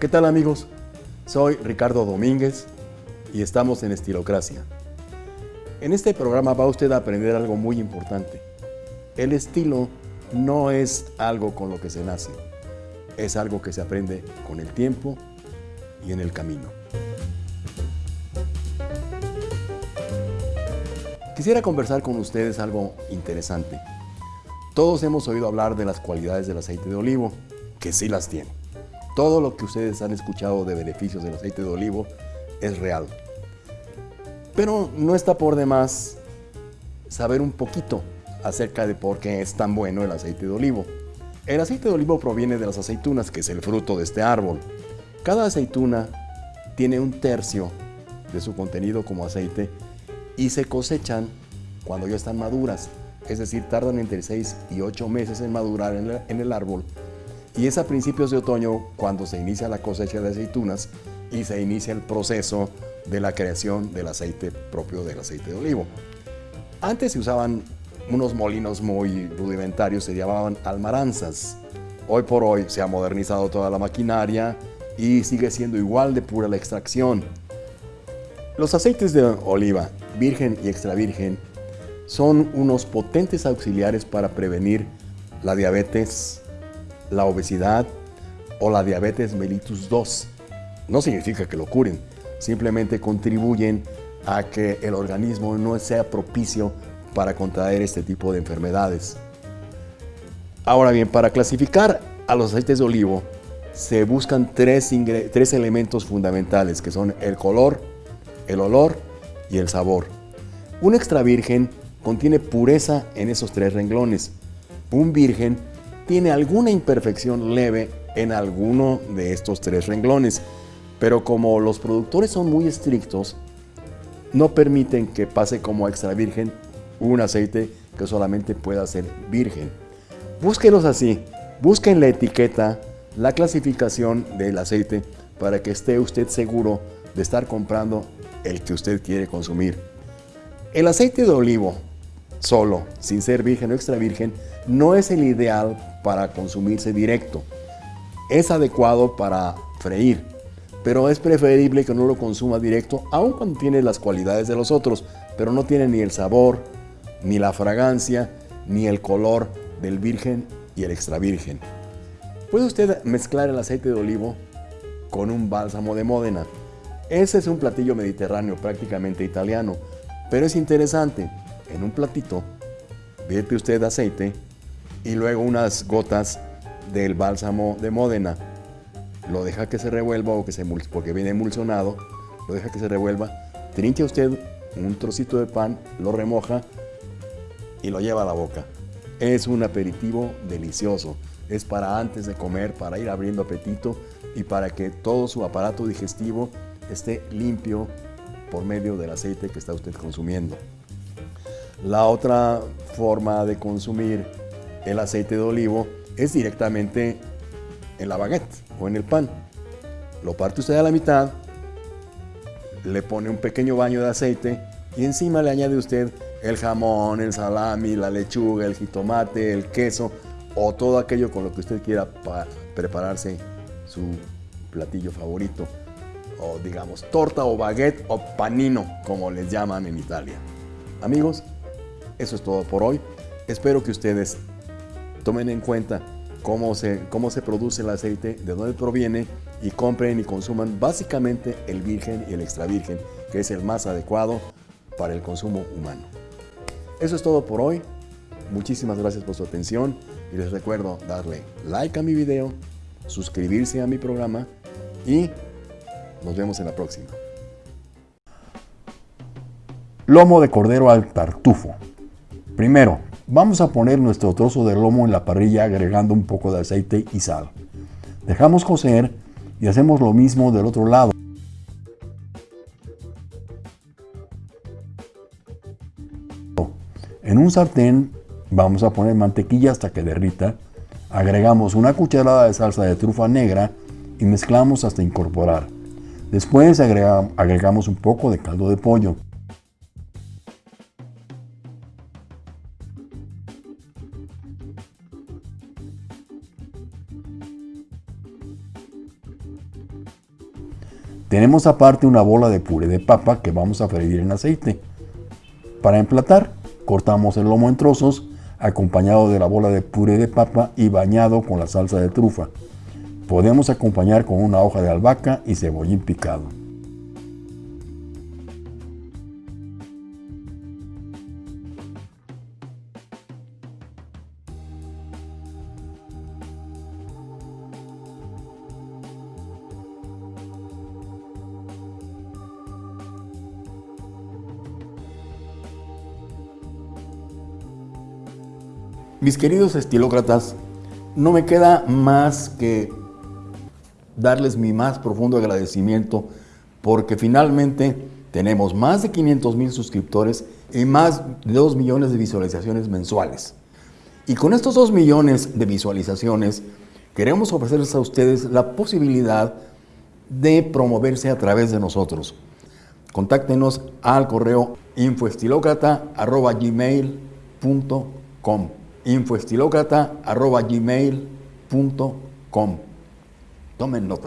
¿Qué tal amigos? Soy Ricardo Domínguez y estamos en Estilocracia. En este programa va usted a aprender algo muy importante. El estilo no es algo con lo que se nace, es algo que se aprende con el tiempo y en el camino. Quisiera conversar con ustedes algo interesante. Todos hemos oído hablar de las cualidades del aceite de olivo, que sí las tiene. Todo lo que ustedes han escuchado de beneficios del aceite de olivo es real. Pero no está por demás saber un poquito acerca de por qué es tan bueno el aceite de olivo. El aceite de olivo proviene de las aceitunas, que es el fruto de este árbol. Cada aceituna tiene un tercio de su contenido como aceite y se cosechan cuando ya están maduras, es decir, tardan entre 6 y 8 meses en madurar en, el árbol y es a principios de otoño cuando se inicia la cosecha de aceitunas y se inicia el proceso de la creación del aceite propio del aceite de olivo. Antes se usaban unos molinos muy rudimentarios, se llamaban almaranzas. Hoy por hoy se ha modernizado toda la maquinaria y sigue siendo igual de pura la extracción. Los aceites de oliva virgen y extra virgen, son unos potentes auxiliares para prevenir la diabetes, la obesidad o la diabetes mellitus 2. No significa que lo curen, simplemente contribuyen a que el organismo no sea propicio para contraer este tipo de enfermedades. Ahora bien, para clasificar a los aceites de olivo, se buscan tres, tres elementos fundamentales, que son el color, el olor y el sabor. Un extra virgen contiene pureza en esos tres renglones. Un virgen tiene alguna imperfección leve en alguno de estos tres renglones, pero como los productores son muy estrictos, no permiten que pase como extra virgen un aceite que solamente pueda ser virgen. Búsquenos así, busquen la etiqueta, la clasificación del aceite para que esté usted seguro de estar comprando el que usted quiere consumir. El aceite de olivo solo, sin ser virgen o extra virgen, no es el ideal para consumirse directo. Es adecuado para freír, pero es preferible que no lo consuma directo, aun cuando tiene las cualidades de los otros, pero no tiene ni el sabor, ni la fragancia, ni el color del virgen y el extra virgen. Puede usted mezclar el aceite de olivo con un bálsamo de Módena. Ese es un platillo mediterráneo prácticamente italiano, pero es interesante. En un platito, vierte usted aceite y luego unas gotas del bálsamo de Módena. Lo deja que se revuelva o que se porque viene emulsionado. Lo deja que se revuelva. Trinche usted un trocito de pan, lo remoja y lo lleva a la boca. Es un aperitivo delicioso. Es para antes de comer, para ir abriendo apetito y para que todo su aparato digestivo esté limpio por medio del aceite que está usted consumiendo. La otra forma de consumir el aceite de olivo es directamente en la baguette o en el pan. Lo parte usted a la mitad, le pone un pequeño baño de aceite y encima le añade usted el jamón, el salami, la lechuga, el jitomate, el queso o todo aquello con lo que usted quiera para prepararse su platillo favorito o digamos torta o baguette o panino, como les llaman en Italia. Amigos, eso es todo por hoy. Espero que ustedes tomen en cuenta cómo se, cómo se produce el aceite, de dónde proviene y compren y consuman básicamente el virgen y el extra virgen, que es el más adecuado para el consumo humano. Eso es todo por hoy. Muchísimas gracias por su atención y les recuerdo darle like a mi video, suscribirse a mi programa y nos vemos en la próxima. Lomo de cordero al tartufo. Primero, vamos a poner nuestro trozo de lomo en la parrilla agregando un poco de aceite y sal. Dejamos cocer y hacemos lo mismo del otro lado. En un sartén vamos a poner mantequilla hasta que derrita. Agregamos una cucharada de salsa de trufa negra y mezclamos hasta incorporar. Después agregamos un poco de caldo de pollo. Tenemos aparte una bola de puré de papa que vamos a freír en aceite. Para emplatar, cortamos el lomo en trozos acompañado de la bola de puré de papa y bañado con la salsa de trufa. Podemos acompañar con una hoja de albahaca y cebollín picado. Mis queridos estilócratas, no me queda más que darles mi más profundo agradecimiento porque finalmente tenemos más de 500 mil suscriptores y más de 2 millones de visualizaciones mensuales. Y con estos 2 millones de visualizaciones queremos ofrecerles a ustedes la posibilidad de promoverse a través de nosotros. Contáctenos al correo infoestilocrata.gmail.com infoestilocrata.gmail.com Tomen nota.